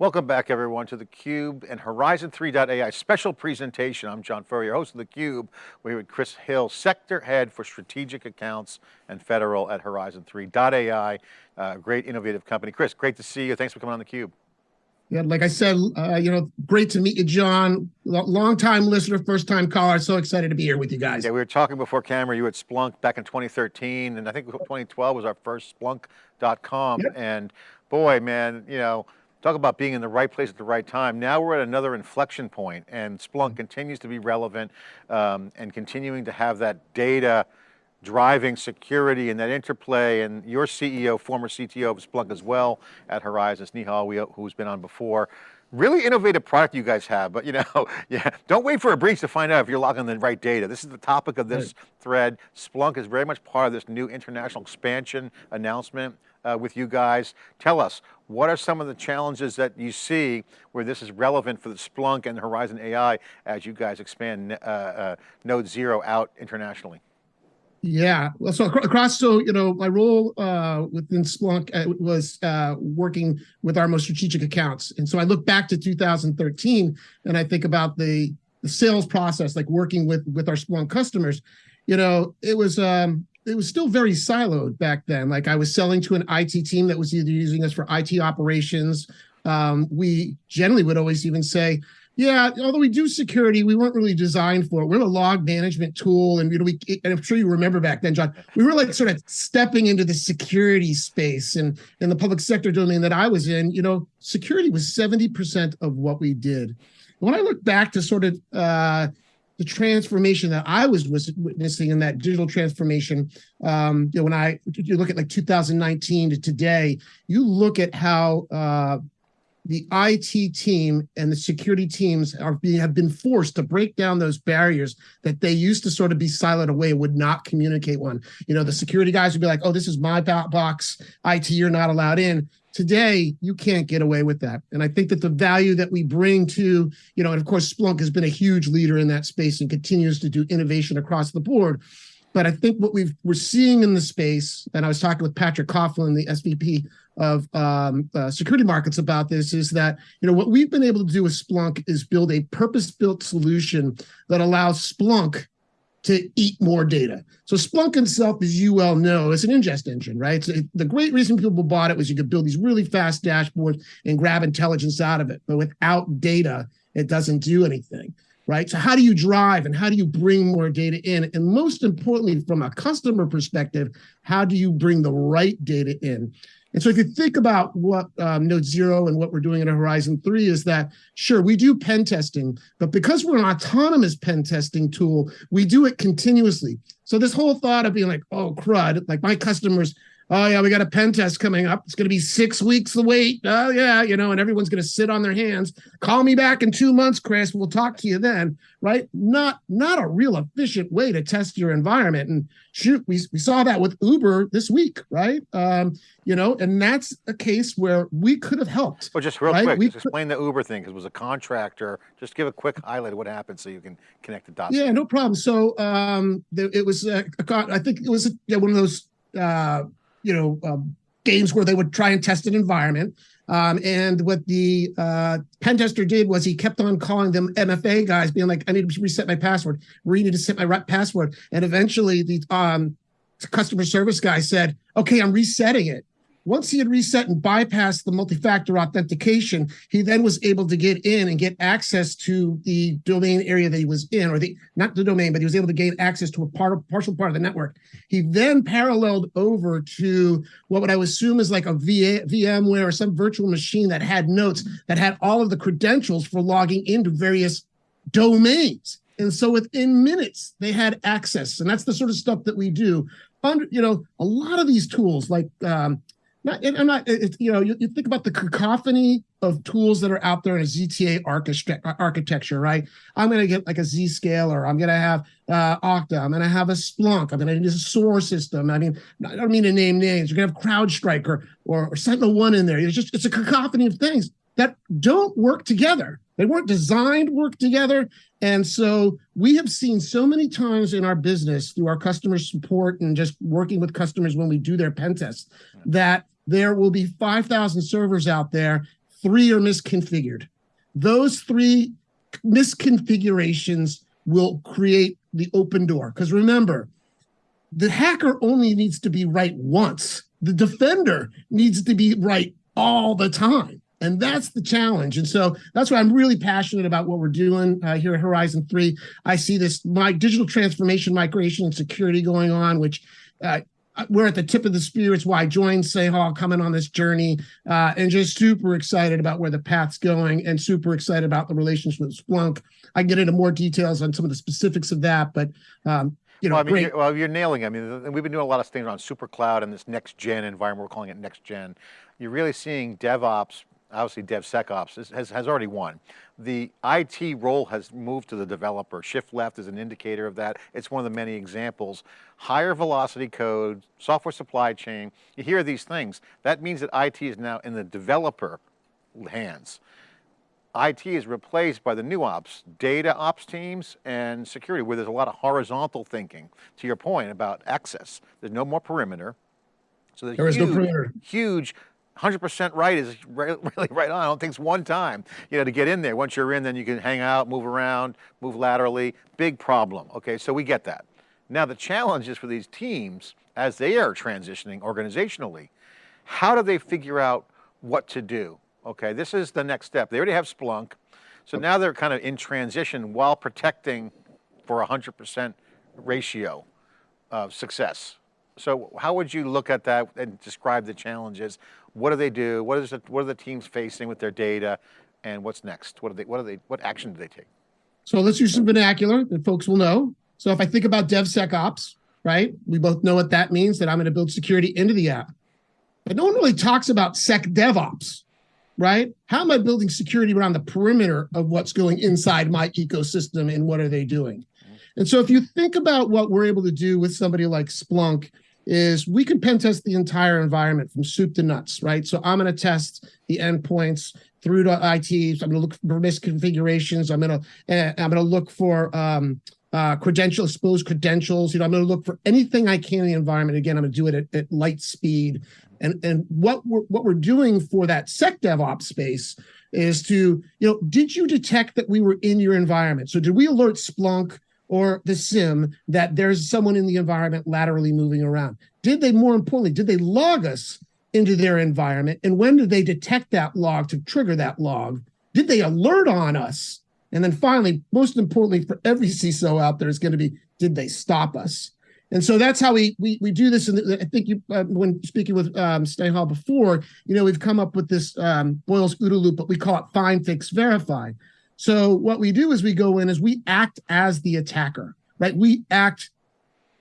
Welcome back everyone to theCUBE and Horizon 3.ai special presentation. I'm John Furrier, host of theCUBE. We're with Chris Hill, Sector Head for Strategic Accounts and Federal at Horizon 3.ai, uh, great innovative company. Chris, great to see you. Thanks for coming on theCUBE. Yeah, like I said, uh, you know, great to meet you, John. Long time listener, first time caller. So excited to be here with you guys. Yeah, we were talking before camera. You at Splunk back in 2013, and I think 2012 was our first Splunk .conf. Yep. And boy, man, you know, talk about being in the right place at the right time. Now we're at another inflection point and Splunk continues to be relevant um, and continuing to have that data driving security and that interplay and your CEO, former CTO of Splunk as well at Horizon, Snehal, who's been on before. Really innovative product you guys have, but you know, yeah, don't wait for a breach to find out if you're logging the right data. This is the topic of this right. thread. Splunk is very much part of this new international expansion announcement uh, with you guys. Tell us, what are some of the challenges that you see where this is relevant for the Splunk and Horizon AI as you guys expand uh, uh, Node Zero out internationally? Yeah, well, so across, so you know, my role uh, within Splunk uh, was uh, working with our most strategic accounts, and so I look back to 2013, and I think about the the sales process, like working with with our Splunk customers. You know, it was um, it was still very siloed back then. Like I was selling to an IT team that was either using us for IT operations. Um, we generally would always even say, yeah, although we do security, we weren't really designed for it. We're a log management tool. And you know, we and I'm sure you remember back then, John, we were like sort of stepping into the security space and in the public sector domain that I was in, you know, security was 70% of what we did. When I look back to sort of uh, the transformation that I was witnessing in that digital transformation. Um, you know, when I you look at like 2019 to today, you look at how uh, the IT team and the security teams are being have been forced to break down those barriers that they used to sort of be siloed away, would not communicate one. You know, the security guys would be like, "Oh, this is my box. IT, you're not allowed in." Today, you can't get away with that. And I think that the value that we bring to, you know, and of course, Splunk has been a huge leader in that space and continues to do innovation across the board. But I think what we've, we're seeing in the space, and I was talking with Patrick Coughlin, the SVP of um, uh, security markets about this, is that, you know, what we've been able to do with Splunk is build a purpose-built solution that allows Splunk to eat more data. So Splunk itself, as you well know, is an ingest engine, right? So the great reason people bought it was you could build these really fast dashboards and grab intelligence out of it. But without data, it doesn't do anything, right? So how do you drive and how do you bring more data in? And most importantly, from a customer perspective, how do you bring the right data in? And so if you think about what um, Node Zero and what we're doing in Horizon 3 is that, sure, we do pen testing, but because we're an autonomous pen testing tool, we do it continuously. So this whole thought of being like, oh, crud, like my customers oh yeah, we got a pen test coming up. It's going to be six weeks to wait. Oh yeah, you know, and everyone's going to sit on their hands. Call me back in two months, Chris. We'll talk to you then, right? Not not a real efficient way to test your environment. And shoot, we we saw that with Uber this week, right? Um, you know, and that's a case where we could have helped. Well, just real right? quick, we just explain the Uber thing because it was a contractor. Just give a quick highlight of what happened so you can connect the dots. Yeah, no problem. So um, it was, uh, I think it was yeah, one of those uh, you know, um, games where they would try and test an environment. Um, and what the uh, pen tester did was he kept on calling them MFA guys, being like, I need to reset my password. We need to set my password. And eventually the um, customer service guy said, okay, I'm resetting it. Once he had reset and bypassed the multi-factor authentication, he then was able to get in and get access to the domain area that he was in, or the not the domain, but he was able to gain access to a part of partial part of the network. He then paralleled over to what would I assume is like a VA, VMware or some virtual machine that had notes that had all of the credentials for logging into various domains. And so within minutes, they had access. And that's the sort of stuff that we do. Under, you know, a lot of these tools like um, not, I'm not, it's, you know, you, you, think about the cacophony of tools that are out there in a ZTA architecture, right? I'm going to get like a Zscaler. I'm going to have uh, Okta. I'm going to have a Splunk. I'm going to use a SOAR system. I mean, I don't mean to name names. You're going to have CrowdStrike or, or, or SentinelOne in there. It's just, it's a cacophony of things that don't work together. They weren't designed to work together. And so we have seen so many times in our business through our customer support and just working with customers when we do their pen tests that there will be 5,000 servers out there three are misconfigured. Those three misconfigurations will create the open door. Because remember, the hacker only needs to be right once. The defender needs to be right all the time. And that's the challenge. And so that's why I'm really passionate about what we're doing uh, here at Horizon 3. I see this my digital transformation, migration, and security going on, which uh, we're at the tip of the spear. It's why I joined Snehal coming on this journey uh, and just super excited about where the path's going and super excited about the relationship with Splunk. I get into more details on some of the specifics of that, but um, you know, well, I mean, great. you're, well, you're nailing. it. I mean, we've been doing a lot of things on super cloud and this next gen environment. We're calling it next gen. You're really seeing DevOps, obviously DevSecOps has, has already won. The IT role has moved to the developer. Shift left is an indicator of that. It's one of the many examples. Higher velocity code, software supply chain, you hear these things. That means that IT is now in the developer hands. IT is replaced by the new ops, data ops teams and security, where there's a lot of horizontal thinking. To your point about access, there's no more perimeter. So there's There is no perimeter. huge 100% right is really right on. I don't think it's one time, you know, to get in there. Once you're in, then you can hang out, move around, move laterally. Big problem. Okay, so we get that. Now the challenge is for these teams as they are transitioning organizationally, how do they figure out what to do? Okay, this is the next step. They already have Splunk, so now they're kind of in transition while protecting for a 100% ratio of success. So how would you look at that and describe the challenges? What do they do? What is it, what are the teams facing with their data? And what's next? What are they, what are they, what action do they take? So let's use some vernacular that folks will know. So if I think about DevSecOps, right? We both know what that means, that I'm going to build security into the app. But no one really talks about SecDevOps, right? How am I building security around the perimeter of what's going inside my ecosystem and what are they doing? Mm-hmm. And so if you think about what we're able to do with somebody like Splunk, is we can pen test the entire environment from soup to nuts, right? So I'm going to test the endpoints through to ITs. I'm going to look for misconfigurations. I'm going to uh, I'm going to look for um, uh, credential exposed credentials. You know, I'm going to look for anything I can in the environment. Again, I'm going to do it at, at light speed. And and what we're what we're doing for that sec DevOps space is to you know, did you detect that we were in your environment? So did we alert Splunk? Or the SIEM that there's someone in the environment laterally moving around? Did they, more importantly, did they log us into their environment? And when did they detect that log to trigger that log? Did they alert on us? And then finally, most importantly for every CISO out there is going to be, did they stop us? And so that's how we we we do this. And I think you, uh, when speaking with um, Snehal before, you know, we've come up with this um, Boyd's OODA loop, but we call it find, fix, verify. So what we do is we go in is we act as the attacker, right? We act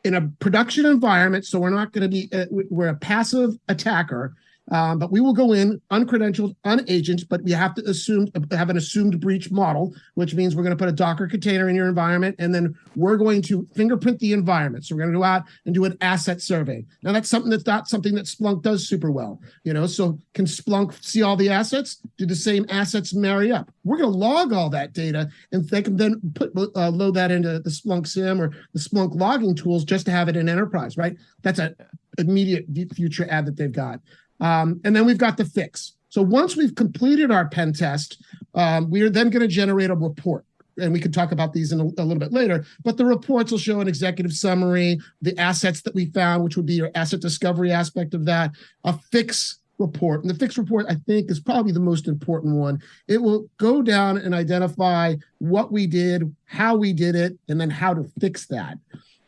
in a production environment, so we're not going to be uh, we're a passive attacker, um, but we will go in uncredentialed, unagent, but we have to assume have an assumed breach model, which means we're going to put a Docker container in your environment, and then we're going to fingerprint the environment. So we're going to go out and do an asset survey. Now that's something that's not something that Splunk does super well, you know. So can Splunk see all the assets? Do the same assets marry up? We're going to log all that data, and they can then put uh, load that into the Splunk SIEM or the Splunk logging tools just to have it in enterprise, right? That's an immediate future ad that they've got. Um, and then we've got the fix. So once we've completed our pen test, um, we are then going to generate a report. And we can talk about these in a, a, little bit later, but the reports will show an executive summary, the assets that we found, which would be your asset discovery aspect of that, a fix report. And the fix report, I think, is probably the most important one. It will go down and identify what we did, how we did it, and then how to fix that.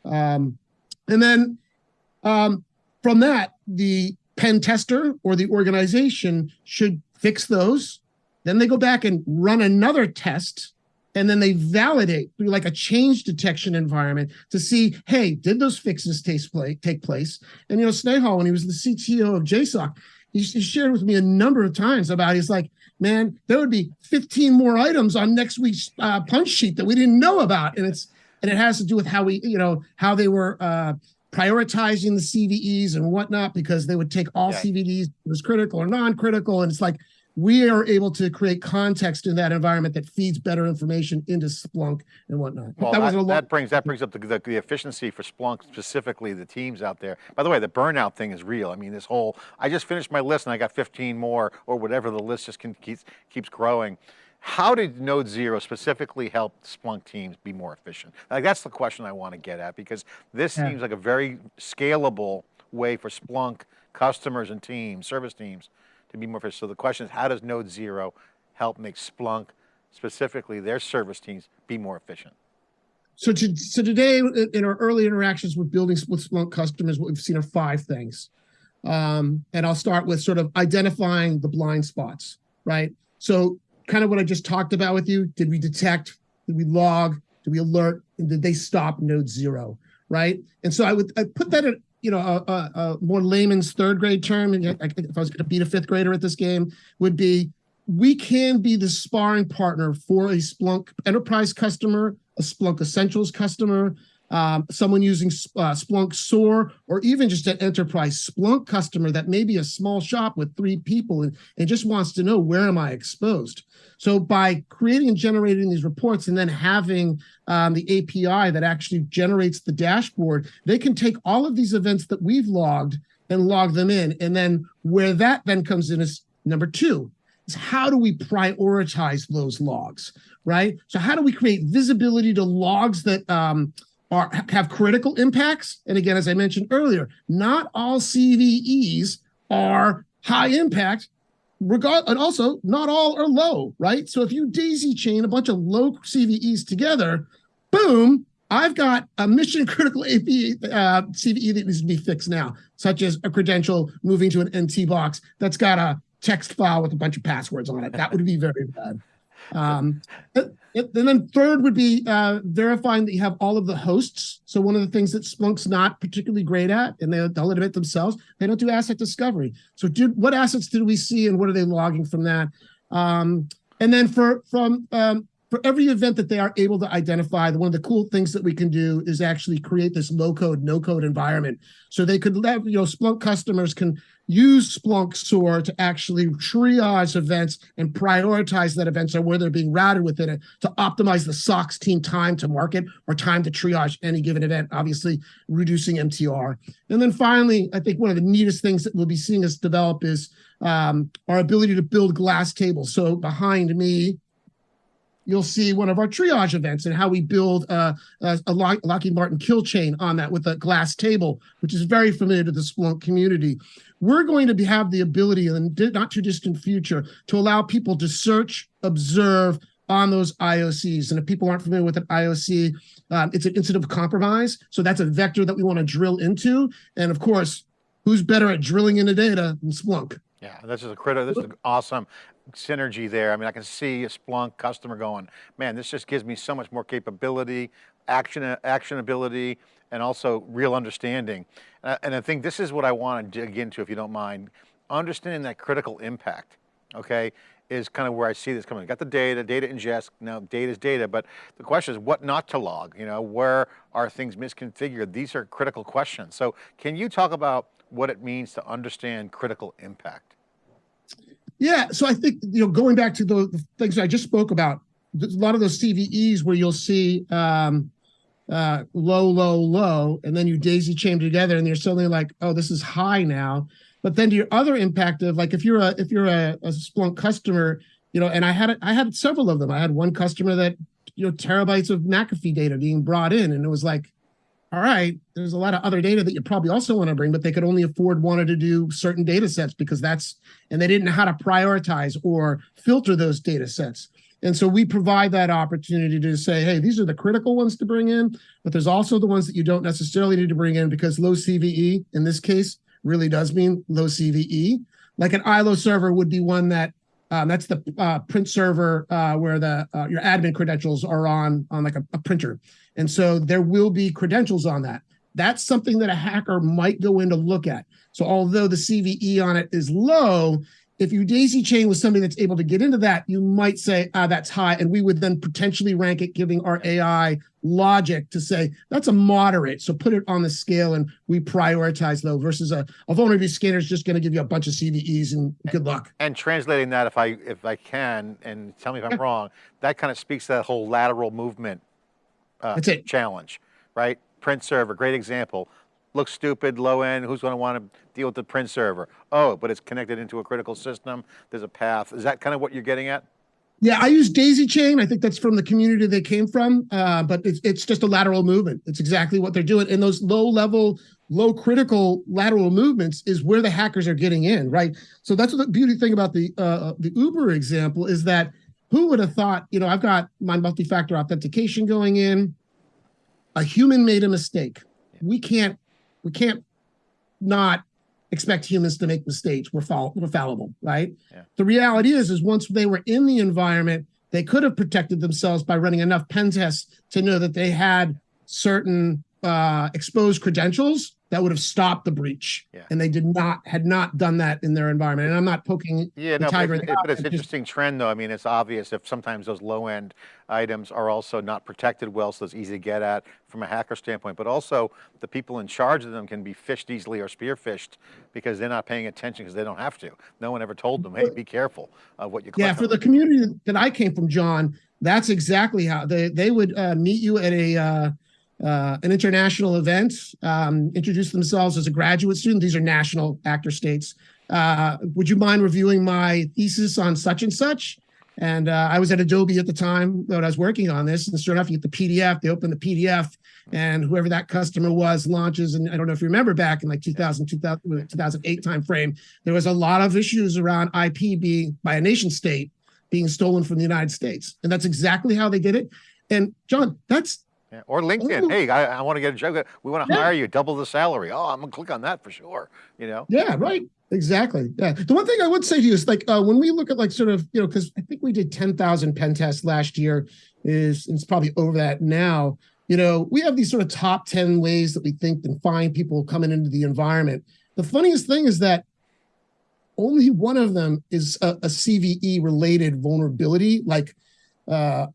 Um, and then um, from that, the pen tester or the organization should fix those. Then they go back and run another test and then they validate through like a change detection environment to see, hey, did those fixes take place? And you know, Snehal, when he was the CTO of JSOC, he, he shared with me a number of times about he's like, man, there would be 15 more items on next week's uh, punch sheet that we didn't know about, and it's and it has to do with how we, you know, how they were uh, prioritizing the CVEs and whatnot because they would take all yeah. CVEs as critical or non-critical, and it's like we are able to create context in that environment that feeds better information into Splunk and whatnot. Well, that that, was a that brings that brings up the, the, the efficiency for Splunk, specifically the teams out there. By the way, the burnout thing is real. I mean, this whole, I just finished my list and I got 15 more or whatever the list just can, keeps, keeps growing. How did Node Zero specifically help Splunk teams be more efficient? Like that's the question I want to get at because this Yeah. seems like a very scalable way for Splunk customers and teams, service teams to be more efficient. So the question is, how does Node Zero help make Splunk, specifically their service teams, be more efficient? So, to, so today, in our early interactions with building with Splunk customers, what we've seen are five things. Um, and I'll start with sort of identifying the blind spots, right? So, kind of what I just talked about with you. Did we detect? Did we log? Did we alert? And did they stop node zero? Right? And so I would I put that in you know a, a, a more layman's third grade term. And I, if I was going to beat a fifth grader at this game, would be we can be the sparring partner for a Splunk enterprise customer, a Splunk Essentials customer, um, someone using uh, Splunk SOAR, or even just an enterprise Splunk customer that may be a small shop with three people and, and just wants to know where am I exposed. So by creating and generating these reports and then having um, the API that actually generates the dashboard, they can take all of these events that we've logged and log them in. And then where that then comes in is number two, is how do we prioritize those logs, right? So how do we create visibility to logs that um, are have critical impacts? And again, as I mentioned earlier, not all CVEs are high impact, regard and also not all are low, right? So if you daisy chain a bunch of low CVEs together, boom, I've got a mission critical AP uh, CVE that needs to be fixed now, such as a credential moving to an NT box that's got a text file with a bunch of passwords on it. That would be very bad. Um, and then third would be uh, verifying that you have all of the hosts. So one of the things that Splunk's not particularly great at, and they, they'll admit themselves, they don't do asset discovery. So did, what assets did we see and what are they logging from that? Um, and then for from um, for every event that they are able to identify, one of the cool things that we can do is actually create this low code, no code environment. So they could let, you know, Splunk customers can use Splunk SOAR to actually triage events and prioritize that events or where they're being routed within it to optimize the SOX team time to market or time to triage any given event, obviously reducing MTR. And then finally, I think one of the neatest things that we'll be seeing us develop is um, our ability to build glass tables. So behind me, you'll see one of our triage events and how we build a, a Lockheed Martin kill chain on that with a glass table, which is very familiar to the Splunk community. We're going to be, have the ability in the not too distant future to allow people to search, observe on those IOCs. And if people aren't familiar with an IOC, um, it's an incident of compromise. So that's a vector that we want to drill into. And of course, who's better at drilling into data than Splunk? Yeah, this is a critical, this is an awesome synergy there. I mean, I can see a Splunk customer going, man, this just gives me so much more capability, action, actionability, and also real understanding. And I, and I think this is what I want to dig into, if you don't mind. Understanding that critical impact, okay, is kind of where I see this coming. Got the data, data ingest, now data is data, but the question is what not to log, you know, where are things misconfigured? These are critical questions. So can you talk about what it means to understand critical impact? Yeah, so I think you know going back to the, the things I just spoke about, a lot of those CVEs where you'll see um, uh, low, low, low, and then you daisy chain together, and you're suddenly like, oh, this is high now. But then your other impact of like if you're a if you're a, a Splunk customer, you know, and I had I had several of them. I had one customer that you know terabytes of McAfee data being brought in, and it was like, all right, there's a lot of other data that you probably also want to bring, but they could only afford wanted to do certain data sets because that's, and they didn't know how to prioritize or filter those data sets. And so we provide that opportunity to say, hey, these are the critical ones to bring in, but there's also the ones that you don't necessarily need to bring in because low CVE in this case really does mean low CVE. Like an ILO server would be one that um, that's the uh, print server uh, where the uh, your admin credentials are on on like a, a, printer, and so there will be credentials on that. That's something that a hacker might go in to look at. So although the CVE on it is low, if you daisy chain with somebody that's able to get into that, you might say, ah, that's high. And we would then potentially rank it, giving our AI logic to say, that's a moderate. So put it on the scale and we prioritize though versus a, a vulnerability scanner is just going to give you a bunch of CVEs and good luck. And translating that, if I if I can, and tell me if I'm wrong, that kind of speaks to that whole lateral movement uh, That's it. challenge, right? Print server, great example. Looks stupid, low end, who's going to want to deal with the print server? Oh, but it's connected into a critical system, there's a path. Is that kind of what you're getting at? Yeah, I use daisy chain. I think that's from the community they came from, uh, but it's, it's just a lateral movement. It's exactly what they're doing. And those low level, low critical lateral movements is where the hackers are getting in, right? So that's the beauty thing about the uh, the Uber example is that who would have thought, you know, I've got my multi-factor authentication going in, a human made a mistake. We can't, we can't not expect humans to make mistakes. We're, fall, we're fallible, right? Yeah. The reality is, is once they were in the environment, they could have protected themselves by running enough pen tests to know that they had certain uh, exposed credentials that would have stopped the breach. Yeah. And they did not, had not done that in their environment. And I'm not poking Yeah, the no, tiger but, it- but it's an just- interesting trend though. I mean, it's obvious if sometimes those low end items are also not protected well, so it's easy to get at from a hacker standpoint, but also the people in charge of them can be phished easily or spear phished because they're not paying attention because they don't have to. No one ever told them, hey, be careful of what you Yeah, for the community that I came from, John, that's exactly how they they would uh, meet you at a uh, uh, an international event, um, introduce themselves as a graduate student. These are national actor states. Uh, would you mind reviewing my thesis on such and such? And uh, I was at Adobe at the time that I was working on this. And sure enough, you get the PDF. They open the PDF, and whoever that customer was launches. And I don't know if you remember back in like 2000, 2000 2008 timeframe, there was a lot of issues around IP being by a nation state being stolen from the United States. And that's exactly how they did it. And John, that's Yeah, Or LinkedIn, Ooh. hey, I, I want to get a job. We want to Yeah. hire you, double the salary. Oh, I'm gonna click on that for sure. You know? Yeah, right. Exactly. Yeah. The one thing I would say to you is like uh, when we look at like sort of you know because I think we did ten thousand pen tests last year is it's probably over that now. You know we have these sort of top ten ways that we think and find people coming into the environment. The funniest thing is that only one of them is a, a CVE related vulnerability. Like, uh,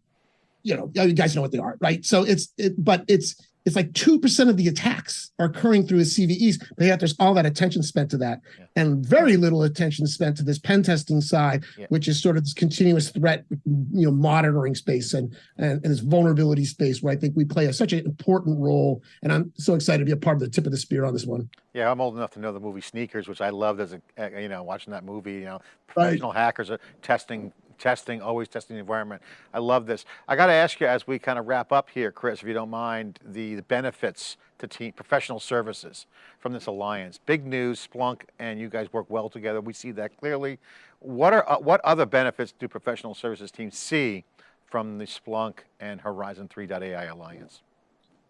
you know, you guys know what they are, right? So it's it, but it's it's like 2% of the attacks are occurring through his CVEs, but yet there's all that attention spent to that Yeah. and very little attention spent to this pen testing side, Yeah. which is sort of this continuous threat, you know, monitoring space and, and, and this vulnerability space where I think we play a, such an important role. And I'm so excited to be a part of the tip of the spear on this one. Yeah, I'm old enough to know the movie Sneakers, which I loved as a, you know, watching that movie, you know, Right. professional hackers are testing, testing, always testing the environment. I love this. I got to ask you as we kind of wrap up here, Chris, if you don't mind, the, the benefits to team, professional services from this alliance. Big news, Splunk and you guys work well together. We see that clearly. What are, uh, what other benefits do professional services teams see from the Splunk and Horizon 3.ai alliance?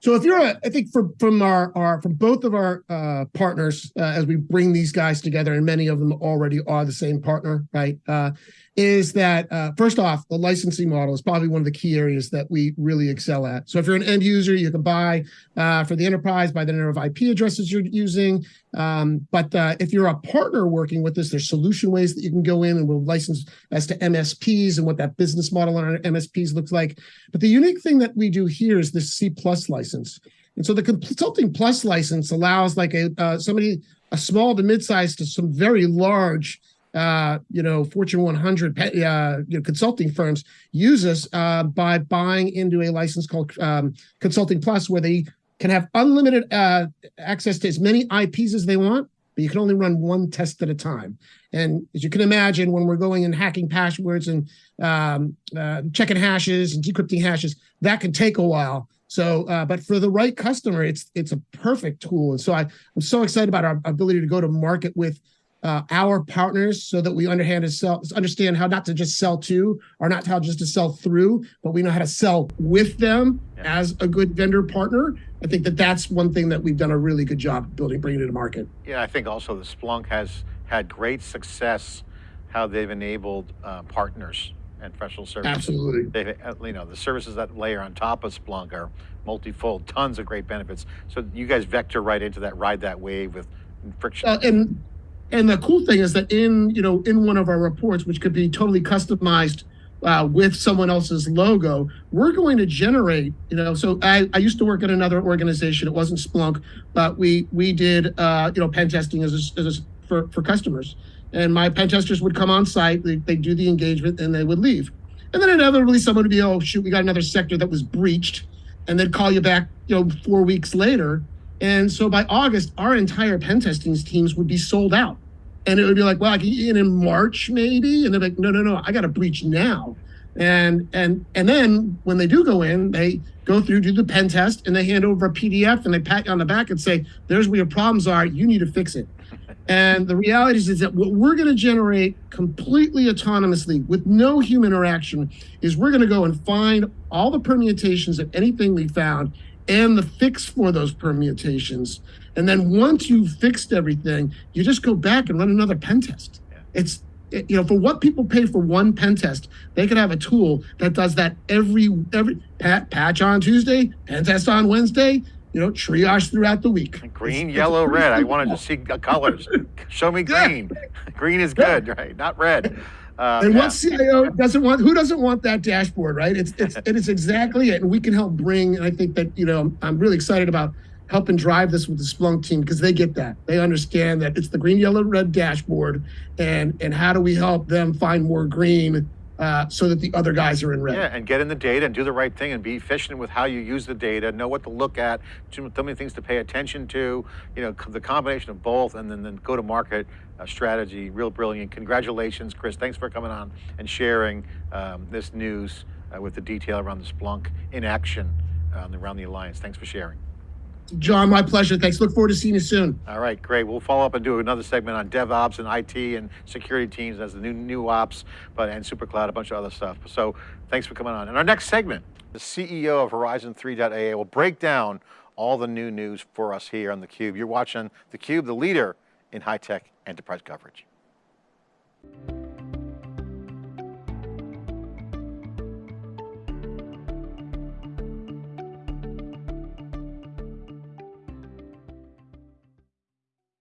So if you're a, I think from from our our from both of our uh, partners uh, as we bring these guys together, and many of them already are the same partner, right? Uh, is that uh, first off, the licensing model is probably one of the key areas that we really excel at. So if you're an end user, you can buy uh, for the enterprise by the number of IP addresses you're using. Um, but uh, if you're a partner working with us, there's solution ways that you can go in and we'll license as to MSPs and what that business model on MSPs looks like. But the unique thing that we do here is this C plus license. And so the consulting plus license allows like a uh, somebody a small to mid-sized to some very large uh, you know, Fortune 100 pe- uh, you know, consulting firms use us uh, by buying into a license called um, Consulting Plus, where they can have unlimited uh, access to as many IPs as they want, but you can only run one test at a time. And as you can imagine, when we're going and hacking passwords and um, uh, checking hashes and decrypting hashes, that can take a while. So, uh, but for the right customer, it's it's a perfect tool. And so I, I'm so excited about our ability to go to market with uh, our partners so that we understand sell, understand how not to just sell to or not how just to sell through, but we know how to sell with them Yeah. as a good vendor partner. I think that that's one thing that we've done a really good job building, bringing it to market. Yeah, I think also the Splunk has had great success how they've enabled uh, partners and professional services. Absolutely. They've, uh, you know, the services that layer on top of Splunk are multifold, tons of great benefits. So you guys vector right into that, ride that wave with friction. Uh, and and the cool thing is that in you know in one of our reports, which could be totally customized uh, with someone else's logo, we're going to generate, you know, so I, I used to work at another organization. It wasn't Splunk, but we we did, uh, you know, pen testing as a, as a, for, for customers. And my pen testers would come on site, they, they do the engagement and they would leave. And then inevitably someone would be, oh, shoot, we got another sector that was breached. And they'd call you back, you know, four weeks later. And so by August, our entire pen testing teams would be sold out and it would be like, well, I can in in March maybe, and they're like, no, no, no, I got to breach now, and and and then when they do go in, they go through, do the pen test, and they hand over a PDF, and they pat you on the back and say, there's where your problems are, you need to fix it. And the reality is, is that what we're going to generate completely autonomously with no human interaction is we're going to go and find all the permutations of anything we found and the fix for those permutations. And then once you've fixed everything, you just go back and run another pen test. Yeah. It's it- you know for what people pay for one pen test, they could have a tool that does that every every pat, patch on Tuesday, pen test on Wednesday. You know, triage throughout the week. Green, It's- it's yellow, pretty red. I wanted to see colors. Show me Yeah. green. Green is Yeah. good, right? Not red. Uh, And yeah. what CIO doesn't want? Who doesn't want that dashboard, right? It's it's it is exactly it, and we can help bring. And I think that you know I'm really excited about helping drive this with the Splunk team because they get that. They understand that it's the green, yellow, red dashboard, and and how do we help them find more green uh, so that the other guys are in red. Yeah, and get in the data and do the right thing and be efficient with how you use the data, know what to look at, too many things to pay attention to, you know, the combination of both, and then, then go to market uh, strategy, real brilliant. Congratulations, Chris. Thanks for coming on and sharing um, this news uh, with the detail around the Splunk in action uh, around the Alliance. Thanks for sharing. John, my pleasure. Thanks. Look forward to seeing you soon. All right, great. We'll follow up and do another segment on DevOps and IT and security teams as the new new ops, but and SuperCloud, a bunch of other stuff. So thanks for coming on. In our next segment, the CEO of Horizon 3.ai will break down all the new news for us here on theCUBE. You're watching theCUBE, the leader in high-tech enterprise coverage.